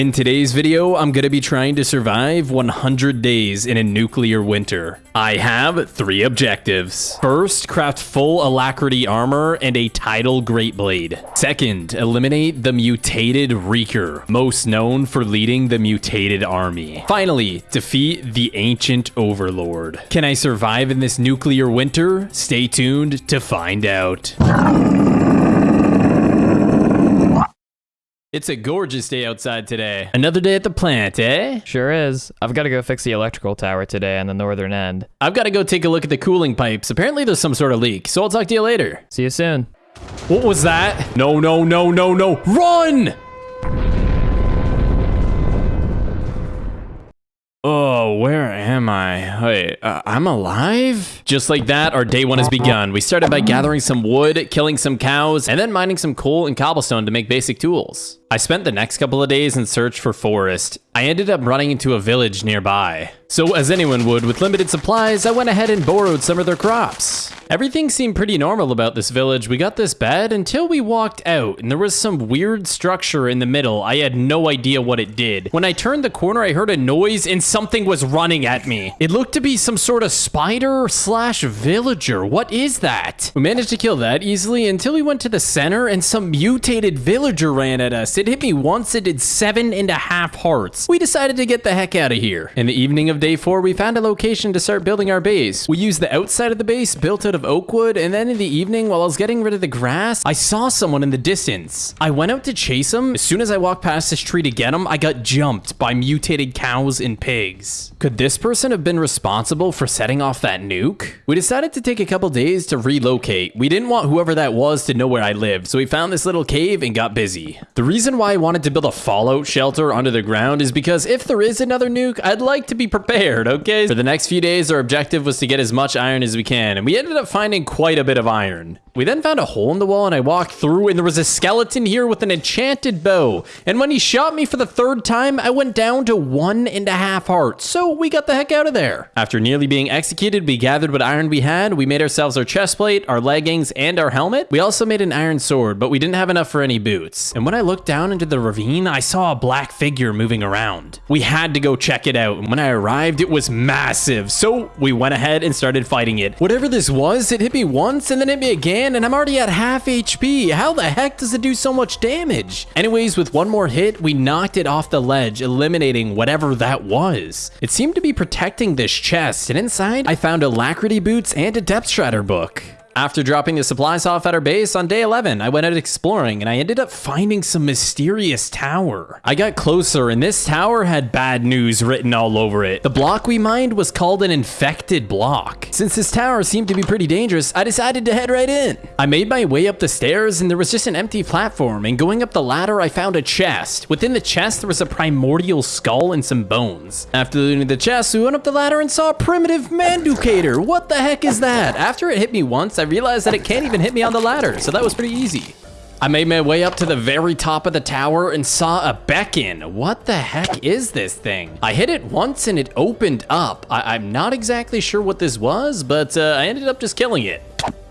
In today's video, I'm going to be trying to survive 100 days in a nuclear winter. I have three objectives. First, craft full alacrity armor and a tidal great blade. Second, eliminate the mutated Reeker, most known for leading the mutated army. Finally, defeat the ancient overlord. Can I survive in this nuclear winter? Stay tuned to find out. It's a gorgeous day outside today. Another day at the plant, eh? Sure is. I've got to go fix the electrical tower today on the northern end. I've got to go take a look at the cooling pipes. Apparently there's some sort of leak, so I'll talk to you later. See you soon. What was that? No, no, no, no, no. Run! Oh, where am I? Wait, uh, I'm alive? Just like that, our day one has begun. We started by gathering some wood, killing some cows, and then mining some coal and cobblestone to make basic tools. I spent the next couple of days in search for forest. I ended up running into a village nearby. So as anyone would with limited supplies, I went ahead and borrowed some of their crops. Everything seemed pretty normal about this village. We got this bed until we walked out and there was some weird structure in the middle. I had no idea what it did. When I turned the corner, I heard a noise and something was running at me. It looked to be some sort of spider slash villager. What is that? We managed to kill that easily until we went to the center and some mutated villager ran at us. It hit me once, it did seven and a half hearts. We decided to get the heck out of here. In the evening of day four, we found a location to start building our base. We used the outside of the base built out of oak wood, and then in the evening, while I was getting rid of the grass, I saw someone in the distance. I went out to chase him. As soon as I walked past this tree to get him, I got jumped by mutated cows and pigs. Could this person have been responsible for setting off that nuke? We decided to take a couple days to relocate. We didn't want whoever that was to know where I lived, so we found this little cave and got busy. The reason why I wanted to build a fallout shelter under the ground is because if there is another nuke, I'd like to be prepared, okay? For the next few days, our objective was to get as much iron as we can, and we ended up finding quite a bit of iron. We then found a hole in the wall and I walked through and there was a skeleton here with an enchanted bow. And when he shot me for the third time, I went down to one and a half hearts. So we got the heck out of there. After nearly being executed, we gathered what iron we had. We made ourselves our chest plate, our leggings, and our helmet. We also made an iron sword, but we didn't have enough for any boots. And when I looked down into the ravine, I saw a black figure moving around. We had to go check it out. And when I arrived, it was massive. So we went ahead and started fighting it. Whatever this was, it hit me once and then hit me again, and I'm already at half HP. How the heck does it do so much damage? Anyways, with one more hit, we knocked it off the ledge, eliminating whatever that was. It seemed to be protecting this chest, and inside, I found alacrity boots and a depth shredder book. After dropping the supplies off at our base on day 11, I went out exploring and I ended up finding some mysterious tower. I got closer and this tower had bad news written all over it. The block we mined was called an infected block. Since this tower seemed to be pretty dangerous, I decided to head right in. I made my way up the stairs and there was just an empty platform and going up the ladder, I found a chest. Within the chest, there was a primordial skull and some bones. After looting the chest, we went up the ladder and saw a primitive manducator. What the heck is that? After it hit me once, I realized that it can't even hit me on the ladder, so that was pretty easy. I made my way up to the very top of the tower and saw a beacon. What the heck is this thing? I hit it once and it opened up. I am not exactly sure what this was, but uh, I ended up just killing it.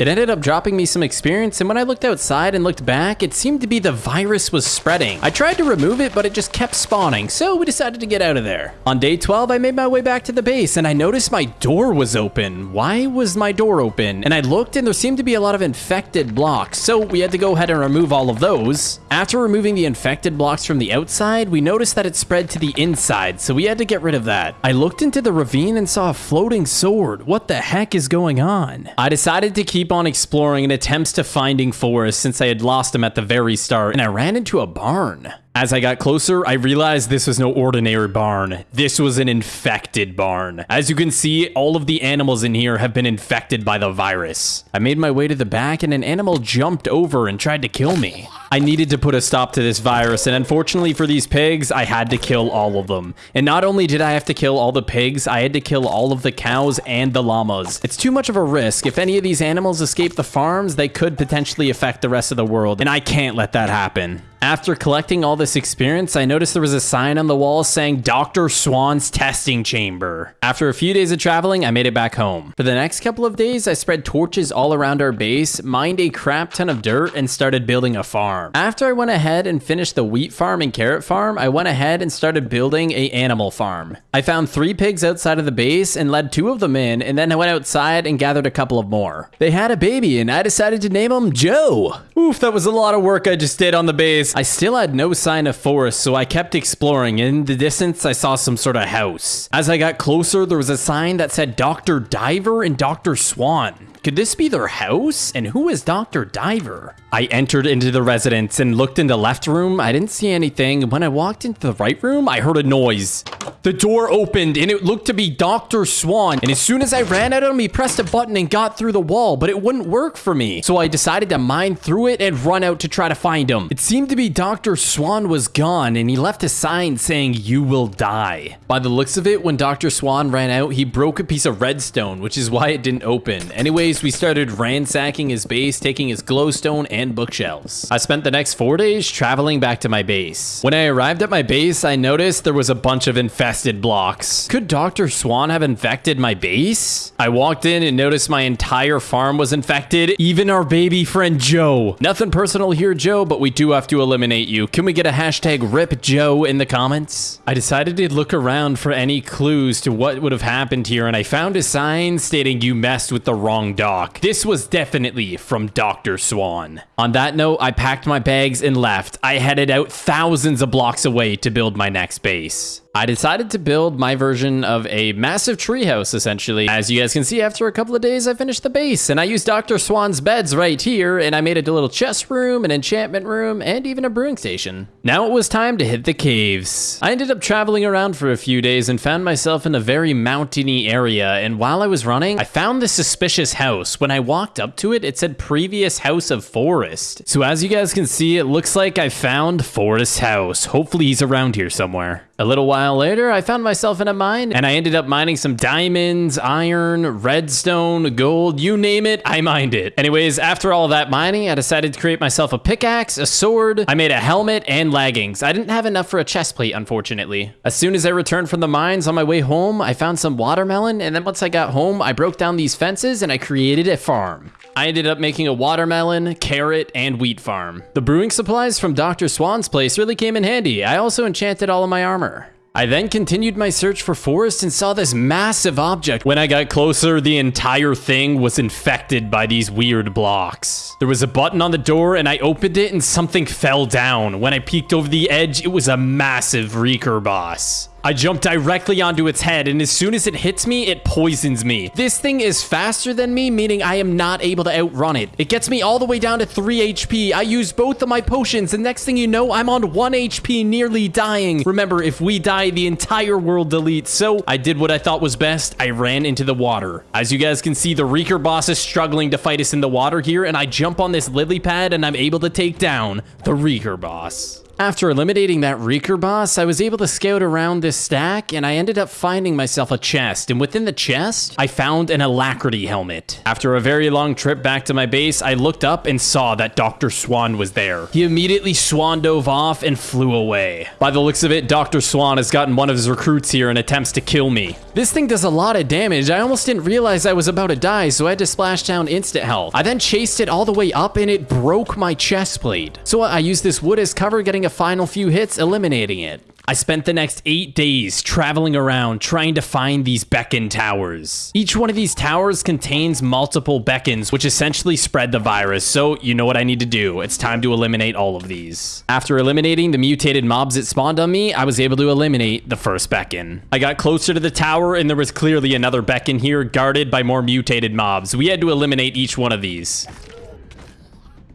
It ended up dropping me some experience, and when I looked outside and looked back, it seemed to be the virus was spreading. I tried to remove it, but it just kept spawning, so we decided to get out of there. On day 12, I made my way back to the base, and I noticed my door was open. Why was my door open? And I looked, and there seemed to be a lot of infected blocks, so we had to go ahead and remove all of those. After removing the infected blocks from the outside, we noticed that it spread to the inside, so we had to get rid of that. I looked into the ravine and saw a floating sword. What the heck is going on? I decided to keep on exploring in attempts to finding Forrest since I had lost him at the very start, and I ran into a barn. As I got closer, I realized this was no ordinary barn. This was an infected barn. As you can see, all of the animals in here have been infected by the virus. I made my way to the back and an animal jumped over and tried to kill me. I needed to put a stop to this virus, and unfortunately for these pigs, I had to kill all of them. And not only did I have to kill all the pigs, I had to kill all of the cows and the llamas. It's too much of a risk. If any of these animals escape the farms, they could potentially affect the rest of the world, and I can't let that happen. After collecting all this experience, I noticed there was a sign on the wall saying Dr. Swan's testing chamber. After a few days of traveling, I made it back home. For the next couple of days, I spread torches all around our base, mined a crap ton of dirt, and started building a farm. After I went ahead and finished the wheat farm and carrot farm, I went ahead and started building a animal farm. I found three pigs outside of the base and led two of them in, and then I went outside and gathered a couple of more. They had a baby, and I decided to name him Joe. Oof, that was a lot of work I just did on the base. I still had no sign of Forrest, so I kept exploring. In the distance, I saw some sort of house. As I got closer, there was a sign that said Dr. Diver and Dr. Swan. Could this be their house? And who is Dr. Diver? I entered into the residence and looked in the left room. I didn't see anything. When I walked into the right room, I heard a noise. The door opened and it looked to be Dr. Swan. And as soon as I ran at him, he pressed a button and got through the wall, but it wouldn't work for me. So I decided to mine through it and run out to try to find him. It seemed to be Dr. Swan was gone and he left a sign saying, you will die. By the looks of it, when Dr. Swan ran out, he broke a piece of redstone, which is why it didn't open. Anyways, we started ransacking his base, taking his glowstone and bookshelves. I spent the next four days traveling back to my base. When I arrived at my base, I noticed there was a bunch of infested blocks. Could Dr. Swan have infected my base? I walked in and noticed my entire farm was infected, even our baby friend Joe. Nothing personal here, Joe, but we do have to eliminate you. Can we get a hashtag RIP Joe in the comments? I decided to look around for any clues to what would have happened here, and I found a sign stating you messed with the wrong dock. This was definitely from Dr. Swan. On that note, I packed my bags and left. I headed out thousands of blocks away to build my next base. I decided to build my version of a massive treehouse, essentially. As you guys can see, after a couple of days, I finished the base, and I used Dr. Swan's beds right here, and I made it a little chest room, an enchantment room, and even a brewing station. Now it was time to hit the caves. I ended up traveling around for a few days and found myself in a very mountainy area, and while I was running, I found this suspicious house. When I walked up to it, it said previous house of Forrest. So as you guys can see, it looks like I found Forrest's house. Hopefully he's around here somewhere. A little while later, I found myself in a mine and I ended up mining some diamonds, iron, redstone, gold, you name it, I mined it. Anyways, after all that mining, I decided to create myself a pickaxe, a sword, I made a helmet and leggings. I didn't have enough for a chest plate, unfortunately. As soon as I returned from the mines on my way home, I found some watermelon and then once I got home, I broke down these fences and I created a farm. I ended up making a watermelon, carrot, and wheat farm. The brewing supplies from Dr. Swan's place really came in handy. I also enchanted all of my armor. I then continued my search for Forrest and saw this massive object. When I got closer, the entire thing was infected by these weird blocks. There was a button on the door and I opened it and something fell down. When I peeked over the edge, it was a massive Reeker boss. I jump directly onto its head, and as soon as it hits me, it poisons me. This thing is faster than me, meaning I am not able to outrun it. It gets me all the way down to 3 HP. I use both of my potions, and next thing you know, I'm on 1 HP, nearly dying. Remember, if we die, the entire world deletes. So I did what I thought was best. I ran into the water. As you guys can see, the Reeker boss is struggling to fight us in the water here, and I jump on this lily pad, and I'm able to take down the Reeker boss. After eliminating that Reeker boss, I was able to scout around this stack and I ended up finding myself a chest. And within the chest, I found an alacrity helmet. After a very long trip back to my base, I looked up and saw that Dr. Swan was there. He immediately swan dove off and flew away. By the looks of it, Dr. Swan has gotten one of his recruits here and attempts to kill me. This thing does a lot of damage. I almost didn't realize I was about to die, so I had to splash down instant health. I then chased it all the way up and it broke my chest plate. So I used this wood as cover, getting a final few hits, eliminating it. I spent the next eight days traveling around trying to find these beacon towers. Each one of these towers contains multiple beacons, which essentially spread the virus. So you know what I need to do. It's time to eliminate all of these. After eliminating the mutated mobs that spawned on me, I was able to eliminate the first beacon. I got closer to the tower and there was clearly another beacon here guarded by more mutated mobs. We had to eliminate each one of these.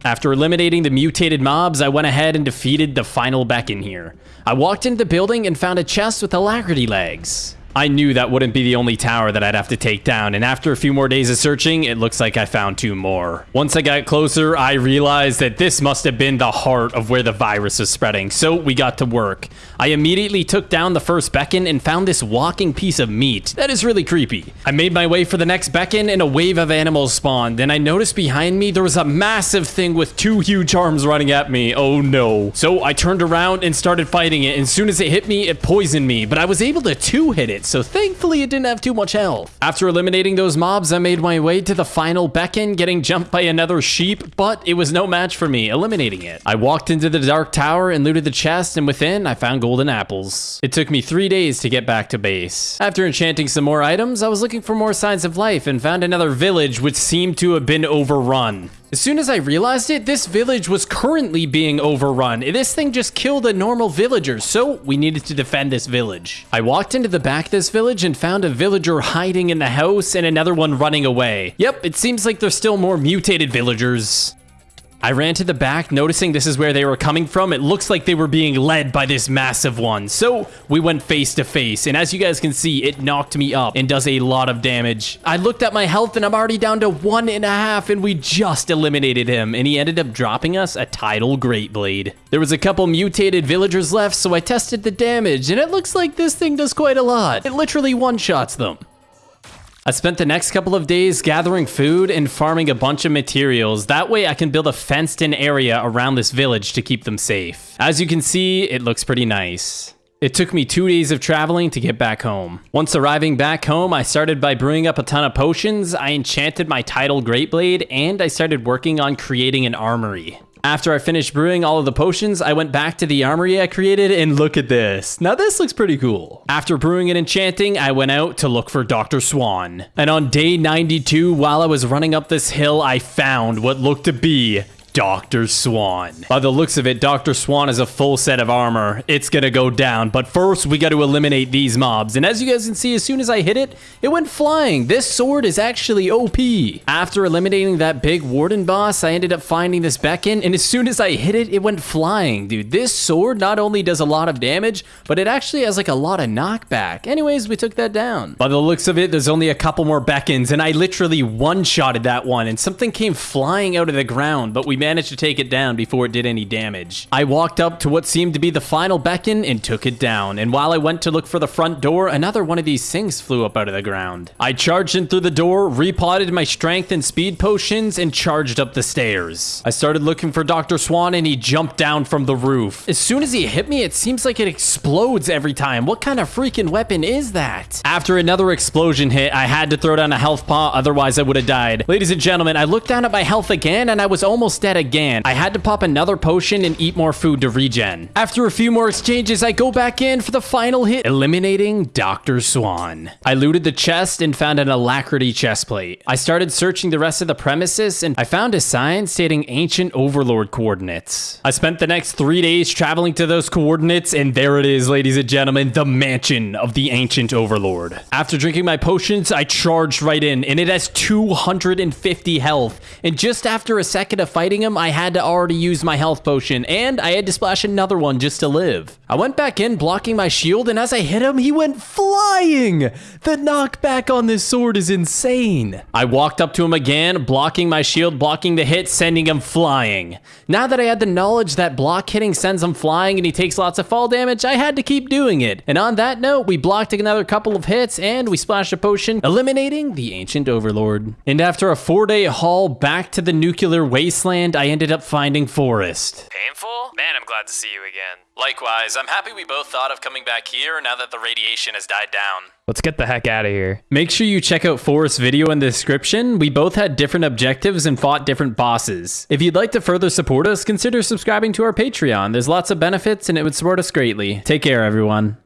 After eliminating the mutated mobs, I went ahead and defeated the final beacon here. I walked into the building and found a chest with alacrity legs. I knew that wouldn't be the only tower that I'd have to take down, and after a few more days of searching, it looks like I found two more. Once I got closer, I realized that this must have been the heart of where the virus is spreading, so we got to work. I immediately took down the first beacon and found this walking piece of meat. That is really creepy. I made my way for the next beacon and a wave of animals spawned, and I noticed behind me there was a massive thing with two huge arms running at me. Oh no. So I turned around and started fighting it, and as soon as it hit me, it poisoned me, but I was able to two-hit it, so thankfully it didn't have too much health. After eliminating those mobs, I made my way to the final beacon, getting jumped by another sheep, but it was no match for me, eliminating it. I walked into the dark tower and looted the chest, and within, I found golden apples. It took me three days to get back to base. After enchanting some more items, I was looking for more signs of life and found another village which seemed to have been overrun. As soon as I realized it, this village was currently being overrun. This thing just killed a normal villager, so we needed to defend this village. I walked into the back of this village and found a villager hiding in the house and another one running away. Yep, it seems like there's still more mutated villagers. I ran to the back, noticing this is where they were coming from. It looks like they were being led by this massive one. So we went face to face. And as you guys can see, it knocked me up and does a lot of damage. I looked at my health and I'm already down to one and a half and we just eliminated him. And he ended up dropping us a tidal great blade. There was a couple mutated villagers left, so I tested the damage and it looks like this thing does quite a lot. It literally one-shots them. I spent the next couple of days gathering food and farming a bunch of materials. That way I can build a fenced in area around this village to keep them safe. As you can see, it looks pretty nice. It took me two days of traveling to get back home. Once arriving back home, I started by brewing up a ton of potions, I enchanted my tidal Greatblade, and I started working on creating an armory. After I finished brewing all of the potions, I went back to the armory I created and look at this. Now this looks pretty cool. After brewing and enchanting, I went out to look for Dr. Swan. And on day 92, while I was running up this hill, I found what looked to be Dr. Swan. By the looks of it, Dr. Swan has a full set of armor. It's gonna go down, but first we gotta eliminate these mobs. And as you guys can see, as soon as I hit it, it went flying. This sword is actually OP. After eliminating that big warden boss, I ended up finding this beacon, and as soon as I hit it, it went flying. Dude, this sword not only does a lot of damage, but it actually has like a lot of knockback. Anyways, we took that down. By the looks of it, there's only a couple more beacons, and I literally one-shotted that one, and something came flying out of the ground, but we managed to take it down before it did any damage. I walked up to what seemed to be the final beacon and took it down, and while I went to look for the front door, another one of these things flew up out of the ground. I charged in through the door, repotted my strength and speed potions, and charged up the stairs. I started looking for Dr. Swan, and he jumped down from the roof. As soon as he hit me, it seems like it explodes every time. What kind of freaking weapon is that? After another explosion hit, I had to throw down a health pot, otherwise I would have died. Ladies and gentlemen, I looked down at my health again, and I was almost dead again. I had to pop another potion and eat more food to regen. After a few more exchanges, I go back in for the final hit, eliminating Dr. Swan. I looted the chest and found an alacrity chest plate. I started searching the rest of the premises and I found a sign stating ancient overlord coordinates. I spent the next three days traveling to those coordinates and there it is, ladies and gentlemen, the mansion of the ancient overlord. After drinking my potions, I charged right in and it has 250 health. And just after a second of fighting him, I had to already use my health potion and I had to splash another one just to live. I went back in blocking my shield and as I hit him, he went flying. The knockback on this sword is insane. I walked up to him again, blocking my shield, blocking the hit, sending him flying. Now that I had the knowledge that block hitting sends him flying and he takes lots of fall damage, I had to keep doing it. And on that note, we blocked another couple of hits and we splashed a potion, eliminating the Ancient Overlord. And after a four-day haul back to the nuclear wasteland, I ended up finding Forrest. Painful? Man, I'm glad to see you again. Likewise, I'm happy we both thought of coming back here now that the radiation has died down. Let's get the heck out of here. Make sure you check out Forrest's video in the description. We both had different objectives and fought different bosses. If you'd like to further support us, consider subscribing to our Patreon. There's lots of benefits and it would support us greatly. Take care, everyone.